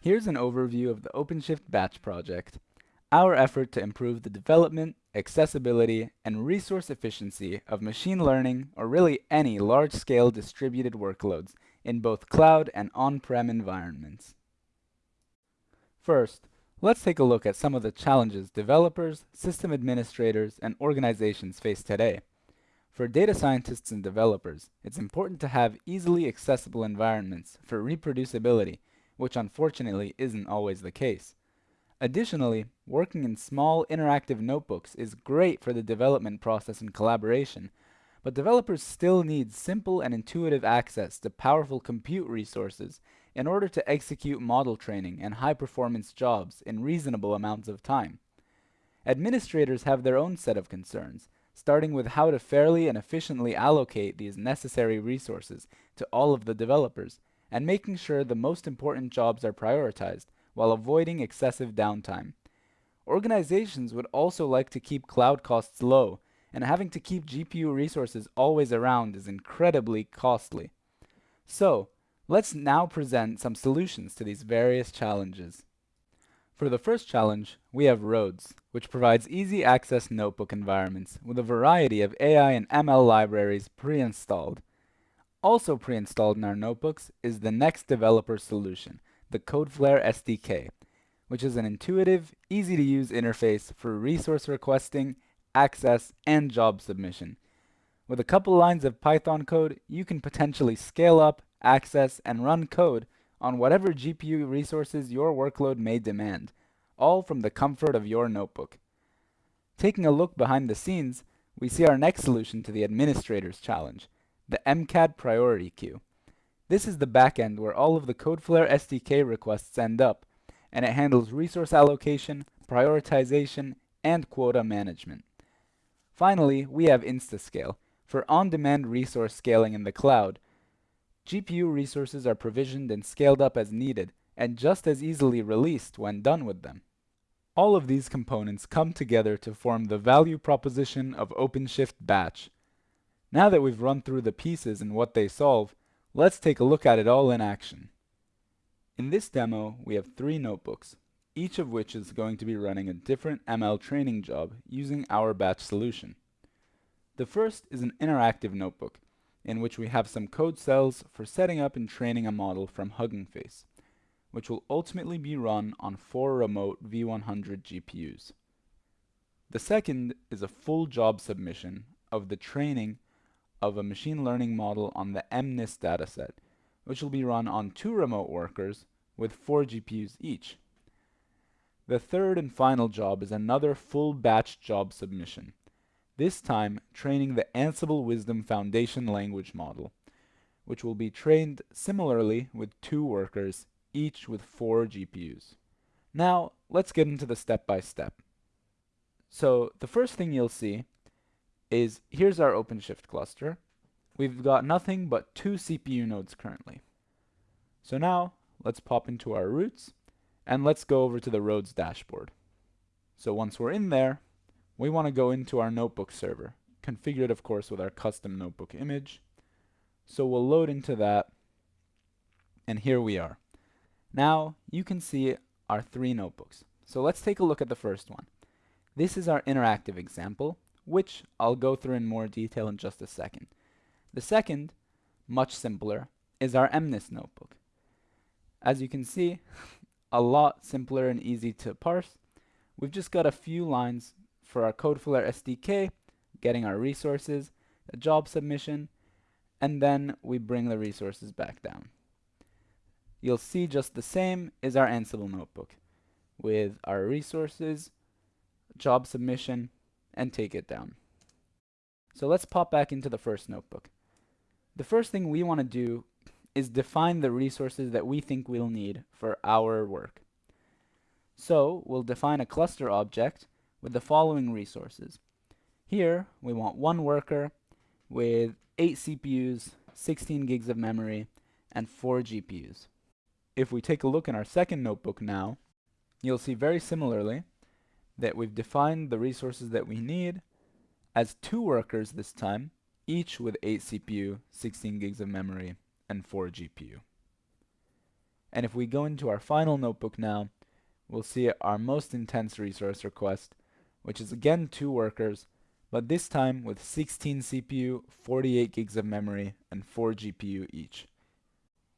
Here's an overview of the OpenShift Batch project, our effort to improve the development, accessibility, and resource efficiency of machine learning, or really any large-scale distributed workloads in both cloud and on-prem environments. First, let's take a look at some of the challenges developers, system administrators, and organizations face today. For data scientists and developers, it's important to have easily accessible environments for reproducibility, which unfortunately isn't always the case. Additionally, working in small interactive notebooks is great for the development process and collaboration, but developers still need simple and intuitive access to powerful compute resources in order to execute model training and high-performance jobs in reasonable amounts of time. Administrators have their own set of concerns, starting with how to fairly and efficiently allocate these necessary resources to all of the developers, and making sure the most important jobs are prioritized while avoiding excessive downtime. Organizations would also like to keep cloud costs low, and having to keep GPU resources always around is incredibly costly. So, let's now present some solutions to these various challenges. For the first challenge, we have RHODS, which provides easy access notebook environments with a variety of AI and ML libraries pre-installed. Also pre-installed in our notebooks is the next developer solution, the Codeflare SDK, which is an intuitive, easy-to-use interface for resource requesting, access, and job submission. With a couple lines of Python code, you can potentially scale up, access, and run code on whatever GPU resources your workload may demand, all from the comfort of your notebook. Taking a look behind the scenes, we see our next solution to the administrator's challenge, the MCAD priority queue. This is the backend where all of the Codeflare SDK requests end up, and it handles resource allocation, prioritization, and quota management. Finally, we have Instascale, for on-demand resource scaling in the cloud, GPU resources are provisioned and scaled up as needed, and just as easily released when done with them. All of these components come together to form the value proposition of OpenShift Batch. Now that we've run through the pieces and what they solve, let's take a look at it all in action. In this demo, we have three notebooks, each of which is going to be running a different ML training job using our batch solution. The first is an interactive notebook, in which we have some code cells for setting up and training a model from Hugging Face, which will ultimately be run on four remote V100 GPUs. The second is a full job submission of the training of a machine learning model on the MNIST dataset, which will be run on two remote workers with four GPUs each. The third and final job is another full batch job submission, this time training the Ansible Wisdom Foundation language model, which will be trained similarly with two workers, each with four GPUs. Now, let's get into the step-by-step. -step. So, the first thing you'll see is here's our OpenShift cluster. We've got nothing but two CPU nodes currently. So now, let's pop into our RHODS, and let's go over to the RHODS dashboard. So once we're in there, we want to go into our notebook server, configured of course with our custom notebook image. So we'll load into that, and here we are. Now you can see our three notebooks. So let's take a look at the first one. This is our interactive example, which I'll go through in more detail in just a second. The second, much simpler, is our MNIST notebook. As you can see, a lot simpler and easy to parse. We've just got a few lines for our Codeflare SDK, getting our resources, a job submission, and then we bring the resources back down. You'll see just the same is our Ansible notebook with our resources, job submission, and take it down. So let's pop back into the first notebook. The first thing we want to do is define the resources that we think we'll need for our work. So we'll define a cluster object with the following resources. Here, we want one worker with 8 CPUs, 16 gigs of memory, and 4 GPUs. If we take a look in our second notebook now, you'll see very similarly that we've defined the resources that we need as two workers this time, each with 8 CPU, 16 gigs of memory, and 4 GPU. And if we go into our final notebook now, we'll see our most intense resource request, which is again two workers, but this time with 16 CPU, 48 gigs of memory, and 4 GPU each.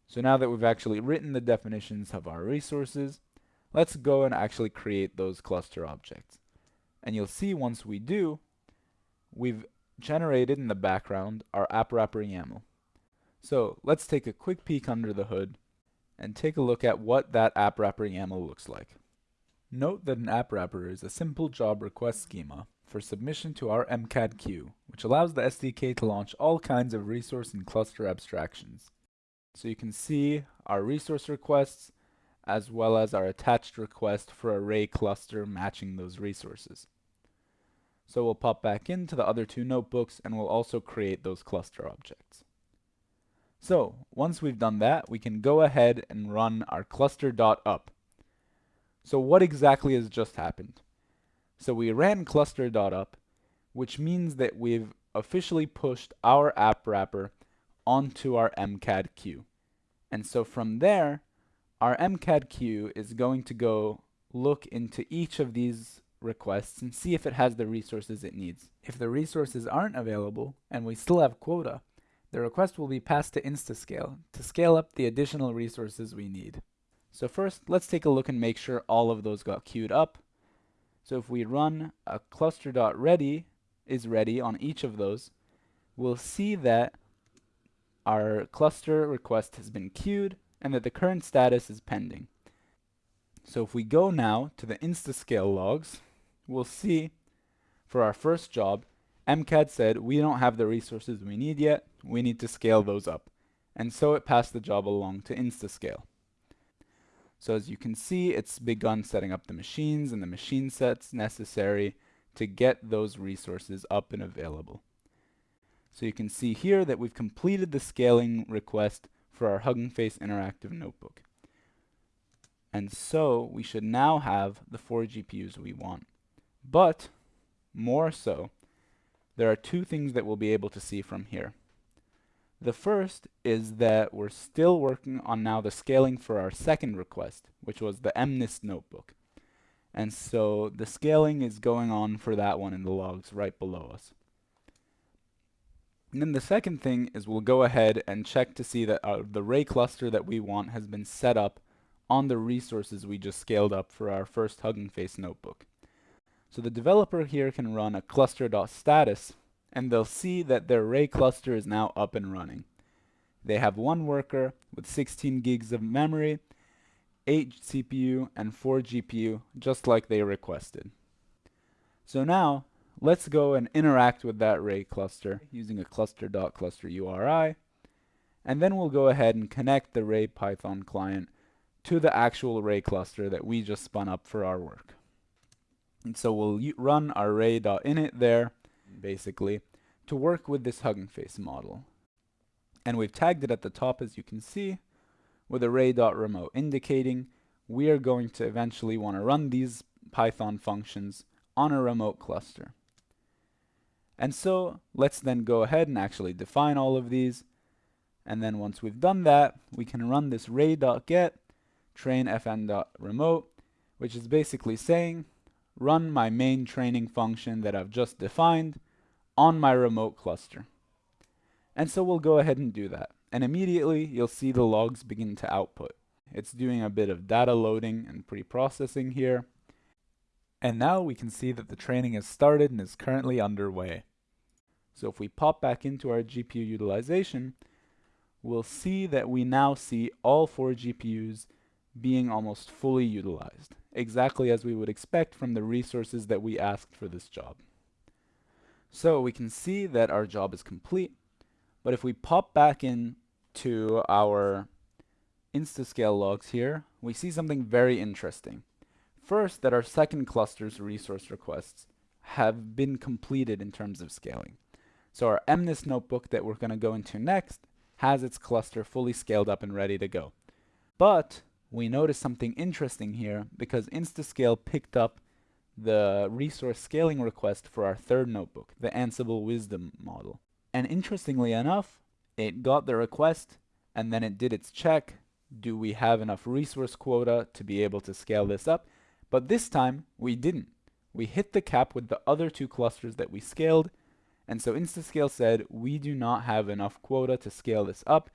So now that we've actually written the definitions of our resources, let's go and actually create those cluster objects. And you'll see once we do, we've generated in the background our app wrapper YAML. So let's take a quick peek under the hood and take a look at what that app wrapper YAML looks like. Note that an app wrapper is a simple job request schema for submission to our MCAD queue, which allows the SDK to launch all kinds of resource and cluster abstractions. So you can see our resource requests as well as our attached request for a Ray cluster matching those resources. So we'll pop back into the other two notebooks and we'll also create those cluster objects. So once we've done that, we can go ahead and run our cluster.up. So what exactly has just happened? So we ran cluster.up, which means that we've officially pushed our app wrapper onto our MCAD queue. And so from there, our MCAD queue is going to go look into each of these requests and see if it has the resources it needs. If the resources aren't available and we still have quota, the request will be passed to Instascale to scale up the additional resources we need. So first, let's take a look and make sure all of those got queued up. So if we run a cluster.ready is ready on each of those, we'll see that our cluster request has been queued and that the current status is pending. So if we go now to the Instascale logs, we'll see for our first job, MCAD said we don't have the resources we need yet, we need to scale those up. And so it passed the job along to Instascale. So as you can see, it's begun setting up the machines and the machine sets necessary to get those resources up and available. So you can see here that we've completed the scaling request for our Hugging Face Interactive Notebook. And so we should now have the four GPUs we want. But more so, there are two things that we'll be able to see from here. The first is that we're still working on now the scaling for our second request, which was the MNIST notebook. And so the scaling is going on for that one in the logs right below us. And then the second thing is we'll go ahead and check to see that uh, the ray cluster that we want has been set up on the resources we just scaled up for our first Hugging Face notebook. So the developer here can run a cluster.status and they'll see that their ray cluster is now up and running. They have one worker with 16 gigs of memory, 8 CPU, and 4 GPU, just like they requested. So now, let's go and interact with that ray cluster using a cluster.cluster URI, and then we'll go ahead and connect the Ray Python client to the actual ray cluster that we just spun up for our work. And so we'll run our ray.init there, basically, to work with this Hugging Face model. And we've tagged it at the top, as you can see, with a ray.remote, indicating we are going to eventually want to run these Python functions on a remote cluster. And so let's then go ahead and actually define all of these. And then once we've done that, we can run this ray.get train fn.remote, which is basically saying run my main training function that I've just defined on my remote cluster. And so we'll go ahead and do that. And immediately you'll see the logs begin to output. It's doing a bit of data loading and pre-processing here. And now we can see that the training has started and is currently underway. So if we pop back into our GPU utilization, we'll see that we now see all four GPUs being almost fully utilized, exactly as we would expect from the resources that we asked for this job. So we can see that our job is complete, but if we pop back in to our Instascale logs here, we see something very interesting. First, that our second cluster's resource requests have been completed in terms of scaling. So our MNIST notebook that we're going to go into next has its cluster fully scaled up and ready to go. But we notice something interesting here because Instascale picked up the resource scaling request for our third notebook, the Ansible Wisdom model. And interestingly enough, it got the request and then it did its check do we have enough resource quota to be able to scale this up? But this time, we didn't. We hit the cap with the other two clusters that we scaled, and so Instascale said, we do not have enough quota to scale this up,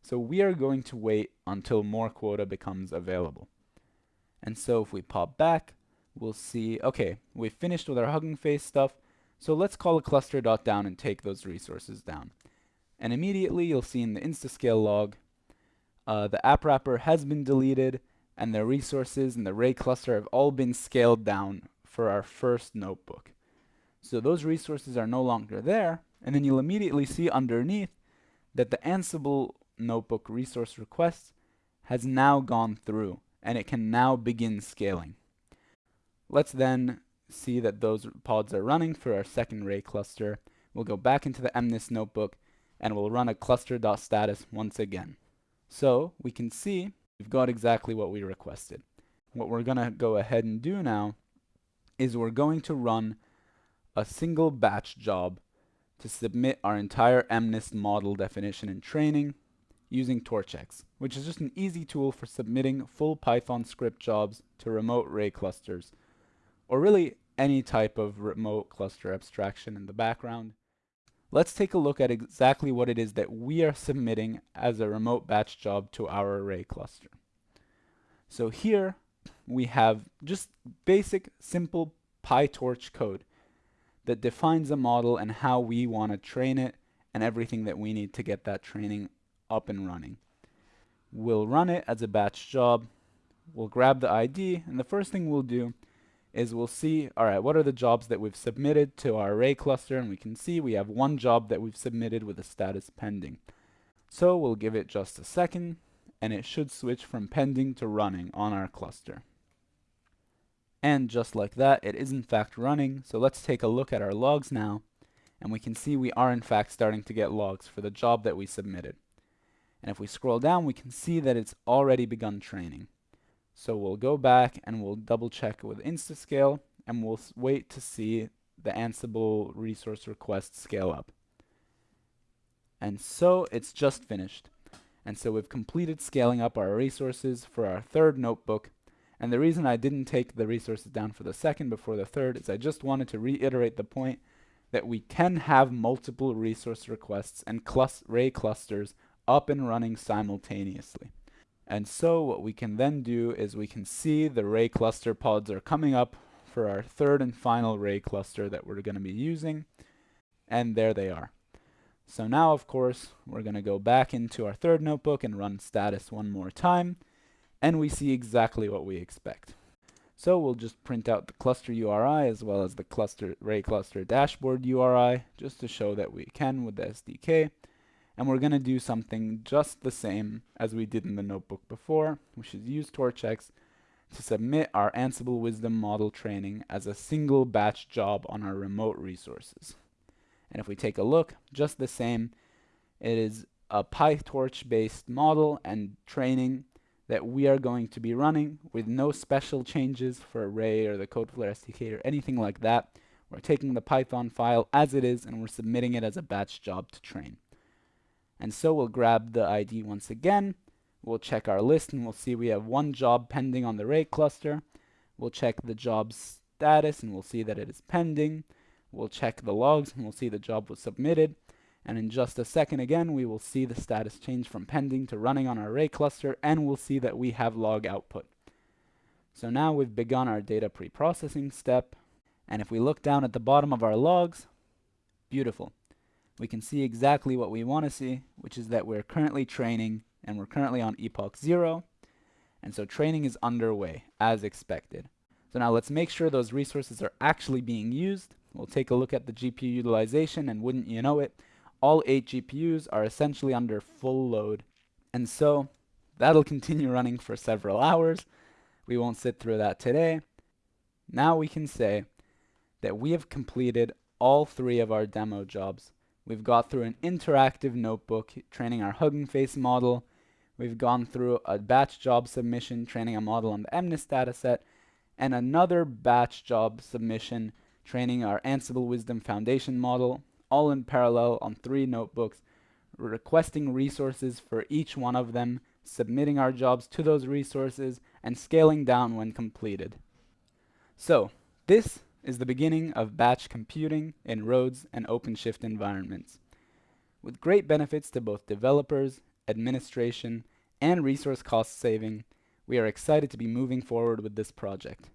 so we are going to wait until more quota becomes available. And so if we pop back, we'll see, okay, we've finished with our Hugging Face stuff, so let's call a cluster dot down and take those resources down. And immediately you'll see in the Instascale log, uh, the app wrapper has been deleted, and the resources and the Ray cluster have all been scaled down for our first notebook. So those resources are no longer there, and then you'll immediately see underneath that the Ansible notebook resource request has now gone through, and it can now begin scaling. Let's then see that those pods are running for our second Ray cluster. We'll go back into the MNIST notebook and we'll run a cluster.status once again. So we can see we've got exactly what we requested. What we're going to go ahead and do now is we're going to run a single batch job to submit our entire MNIST model definition and training using TorchX, which is just an easy tool for submitting full Python script jobs to remote Ray clusters or really any type of remote cluster abstraction in the background. Let's take a look at exactly what it is that we are submitting as a remote batch job to our Ray cluster. So here we have just basic, simple PyTorch code that defines a model and how we want to train it and everything that we need to get that training up and running. We'll run it as a batch job. We'll grab the ID, and the first thing we'll do is we'll see, all right, what are the jobs that we've submitted to our Ray cluster? And we can see we have one job that we've submitted with a status pending. So we'll give it just a second, and it should switch from pending to running on our cluster. And just like that, it is in fact running. So let's take a look at our logs now, and we can see we are in fact starting to get logs for the job that we submitted. And if we scroll down, we can see that it's already begun training. So we'll go back and we'll double check with Instascale and we'll wait to see the Ansible resource request scale up. And so it's just finished. And so we've completed scaling up our resources for our third notebook. And the reason I didn't take the resources down for the second before the third is I just wanted to reiterate the point that we can have multiple resource requests and clus Ray clusters up and running simultaneously. And so what we can then do is we can see the Ray cluster pods are coming up for our third and final Ray cluster that we're going to be using. And there they are. So now, of course, we're going to go back into our third notebook and run status one more time. And we see exactly what we expect. So we'll just print out the cluster URI as well as the cluster Ray cluster dashboard URI just to show that we can with the SDK and we're going to do something just the same as we did in the notebook before, which is use TorchX to submit our Ansible Wisdom model training as a single batch job on our remote resources. And if we take a look, just the same, it is a PyTorch based model and training that we are going to be running with no special changes for Ray or the Codeflare SDK or anything like that. We're taking the Python file as it is and we're submitting it as a batch job to train. And so we'll grab the ID once again. We'll check our list and we'll see we have one job pending on the Ray cluster. We'll check the job status and we'll see that it is pending. We'll check the logs and we'll see the job was submitted. And in just a second again, we will see the status change from pending to running on our Ray cluster and we'll see that we have log output. So now we've begun our data pre-processing step. And if we look down at the bottom of our logs, beautiful we can see exactly what we want to see, which is that we're currently training and we're currently on epoch 0. And so training is underway as expected. So now let's make sure those resources are actually being used. We'll take a look at the GPU utilization and wouldn't you know it, all 8 GPUs are essentially under full load. And so that'll continue running for several hours. We won't sit through that today. Now we can say that we have completed all three of our demo jobs We've got through an interactive notebook training our Hugging Face model. We've gone through a batch job submission training a model on the MNIST dataset and another batch job submission training our Ansible Wisdom Foundation model, all in parallel on three notebooks, requesting resources for each one of them, submitting our jobs to those resources, and scaling down when completed. So, this is the beginning of batch computing in RHODS and OpenShift environments. With great benefits to both developers, administration, and resource cost saving, we are excited to be moving forward with this project.